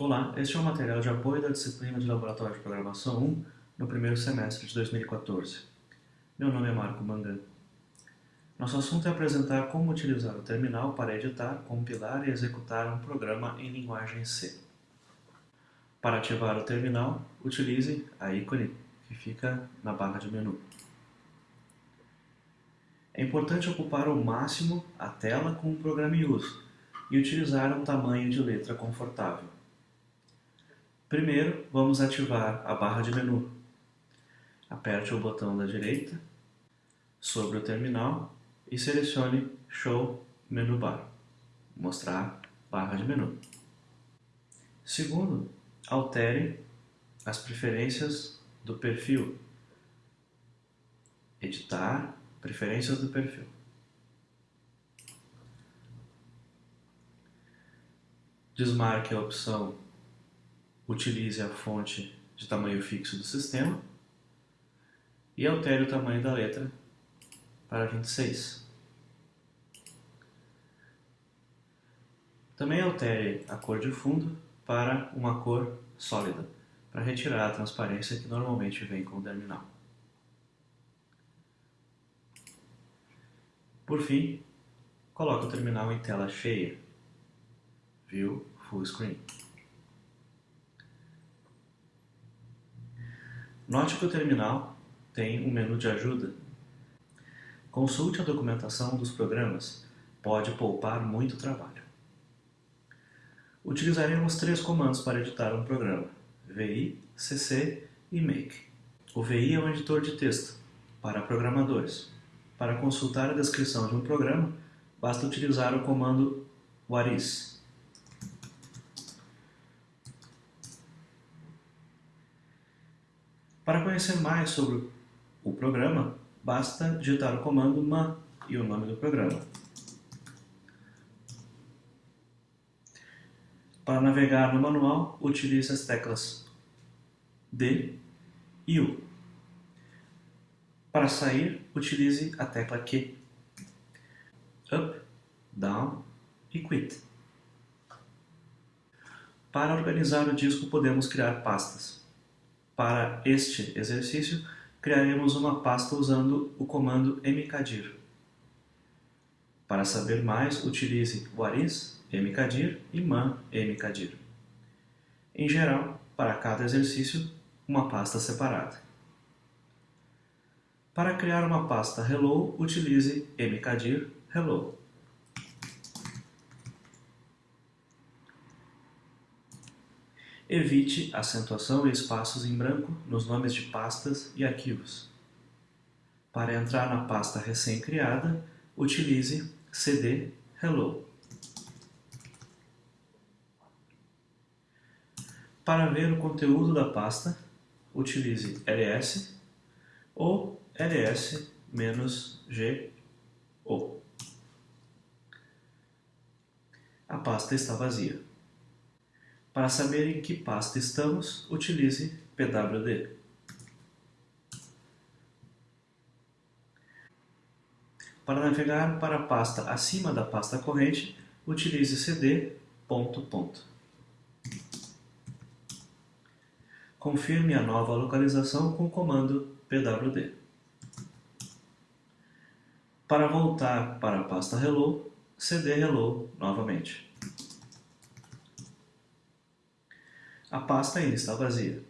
Olá, este é o material de apoio da disciplina de Laboratório de Programação 1 no primeiro semestre de 2014. Meu nome é Marco Mangan. Nosso assunto é apresentar como utilizar o terminal para editar, compilar e executar um programa em linguagem C. Para ativar o terminal, utilize a ícone que fica na barra de menu. É importante ocupar ao máximo a tela com o programa em uso e utilizar um tamanho de letra confortável. Primeiro, vamos ativar a barra de menu. Aperte o botão da direita sobre o terminal e selecione Show Menu Bar, mostrar barra de menu. Segundo, altere as preferências do perfil. Editar, preferências do perfil. Desmarque a opção Utilize a fonte de tamanho fixo do sistema e altere o tamanho da letra para 26. Também altere a cor de fundo para uma cor sólida, para retirar a transparência que normalmente vem com o terminal. Por fim, coloque o terminal em tela cheia, View Full Screen. Note que o terminal tem um menu de ajuda. Consulte a documentação dos programas, pode poupar muito trabalho. Utilizaremos três comandos para editar um programa, VI, CC e Make. O VI é um editor de texto, para programadores. Para consultar a descrição de um programa, basta utilizar o comando whatis. Para conhecer mais sobre o programa, basta digitar o comando man e o nome do programa. Para navegar no manual, utilize as teclas D e U. Para sair, utilize a tecla Q. Up, Down e Quit. Para organizar o disco, podemos criar pastas. Para este exercício, criaremos uma pasta usando o comando mkdir. Para saber mais, utilize whatis, mkdir e man mkdir. Em geral, para cada exercício, uma pasta separada. Para criar uma pasta hello, utilize mkdir hello. Evite acentuação e espaços em branco nos nomes de pastas e arquivos. Para entrar na pasta recém-criada, utilize cd hello. Para ver o conteúdo da pasta, utilize ls ou ls-go. A pasta está vazia. Para saber em que pasta estamos, utilize pwd. Para navegar para a pasta acima da pasta corrente, utilize cd ponto ponto. Confirme a nova localização com o comando pwd. Para voltar para a pasta hello, cd hello novamente. A pasta ainda está vazia.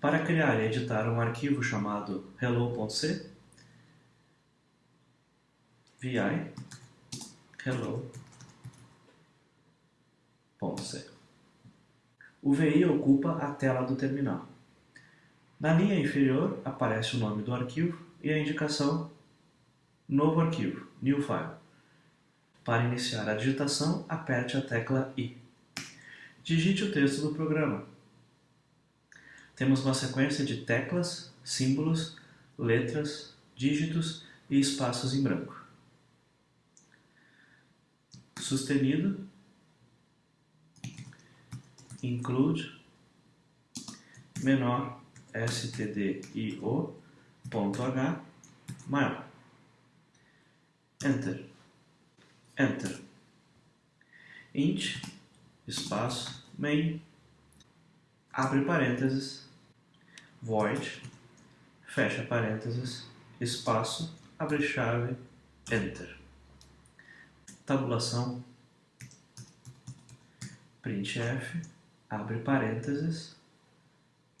Para criar e editar um arquivo chamado hello.c, vi hello.c. O VI ocupa a tela do terminal. Na linha inferior aparece o nome do arquivo e a indicação Novo arquivo, New File. Para iniciar a digitação, aperte a tecla I. Digite o texto do programa. Temos uma sequência de teclas, símbolos, letras, dígitos e espaços em branco. Sustenido, include, menor, stdio, ponto h, maior. Enter. Enter. int, espaço, main, abre parênteses, void, fecha parênteses, espaço, abre chave, enter. Tabulação, printf, abre parênteses,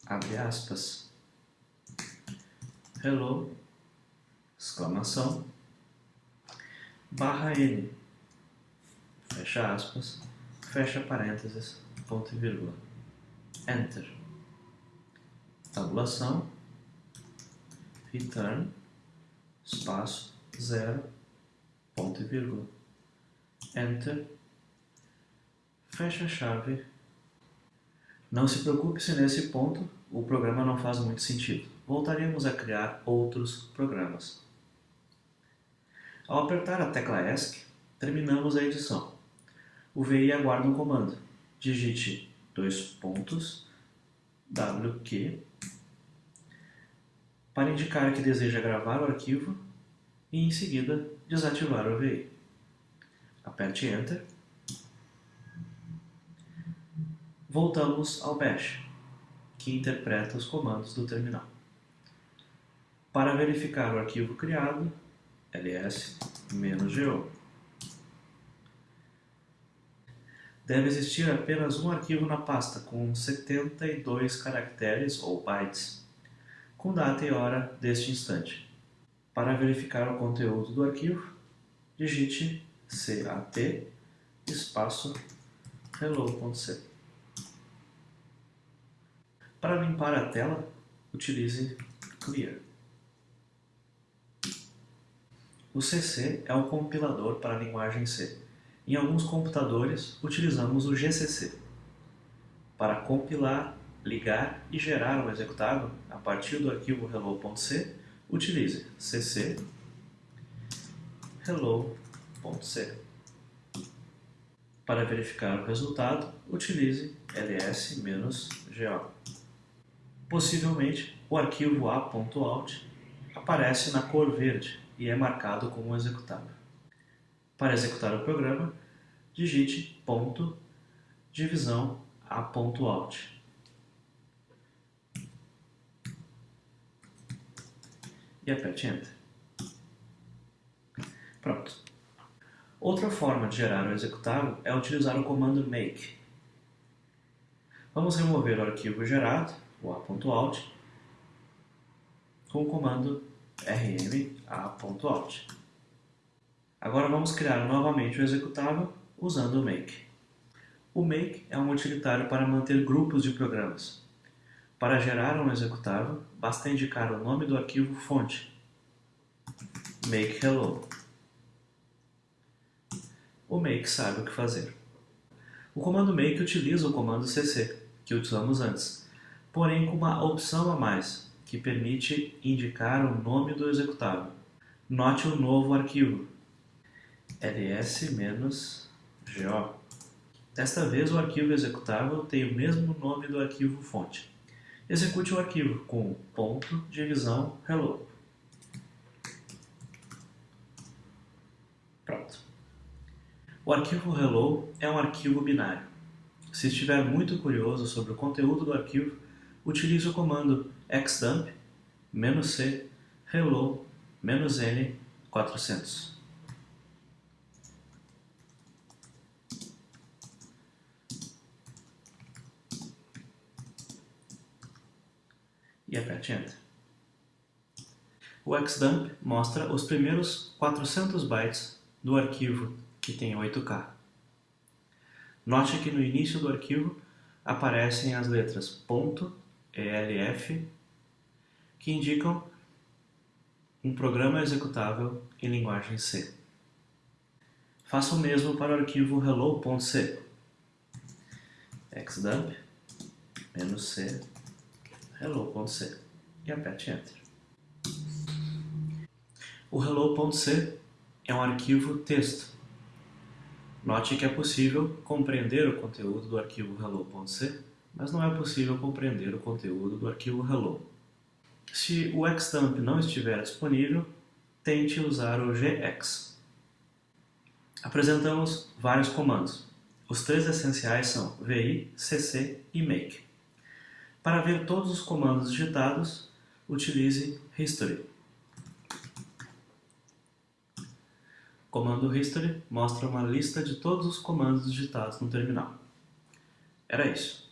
abre aspas, hello, exclamação, barra n, fecha aspas, fecha parênteses, ponto e vírgula, enter, tabulação, return, espaço, zero, ponto e vírgula, enter, fecha a chave. Não se preocupe se nesse ponto o programa não faz muito sentido. Voltaremos a criar outros programas. Ao apertar a tecla ESC, terminamos a edição. O VI aguarda um comando. Digite dois pontos WQ para indicar que deseja gravar o arquivo e em seguida desativar o VI. Aperte Enter. Voltamos ao Bash, que interpreta os comandos do terminal. Para verificar o arquivo criado, ls-go. Deve existir apenas um arquivo na pasta com 72 caracteres ou bytes, com data e hora deste instante. Para verificar o conteúdo do arquivo, digite cat espaço hello.c. Para limpar a tela, utilize clear. O CC é o compilador para a linguagem C. Em alguns computadores, utilizamos o GCC. Para compilar, ligar e gerar um executável a partir do arquivo hello.c, utilize cc hello.c. Para verificar o resultado, utilize ls-go. Possivelmente, o arquivo a.out aparece na cor verde e é marcado como executável. Para executar o programa, digite ponto divisão a.out. E aperte Enter. Pronto. Outra forma de gerar o executável é utilizar o comando make. Vamos remover o arquivo gerado, o a.out, com o comando rm a.out. Agora vamos criar novamente o executável usando o make. O make é um utilitário para manter grupos de programas. Para gerar um executável, basta indicar o nome do arquivo fonte, make hello. O make sabe o que fazer. O comando make utiliza o comando cc, que usamos antes, porém com uma opção a mais, que permite indicar o nome do executável. Note o novo arquivo, ls menos go. Desta vez o arquivo executável tem o mesmo nome do arquivo fonte. Execute o arquivo com ponto divisão hello. Pronto. O arquivo hello é um arquivo binário. Se estiver muito curioso sobre o conteúdo do arquivo, utilize o comando xdump -c hello-n400. E aperte Enter. O xdump mostra os primeiros 400 bytes do arquivo que tem 8K. Note que no início do arquivo aparecem as letras .elf que indicam um programa executável em linguagem C. Faça o mesmo para o arquivo hello.c. xdump "-c hello.c e aperte Enter. O hello.c é um arquivo texto. Note que é possível compreender o conteúdo do arquivo hello.c, mas não é possível compreender o conteúdo do arquivo hello. Se o xdump não estiver disponível, tente usar o gx. Apresentamos vários comandos. Os três essenciais são VI, CC e Make. Para ver todos os comandos digitados, utilize History. Comando History mostra uma lista de todos os comandos digitados no terminal. Era isso.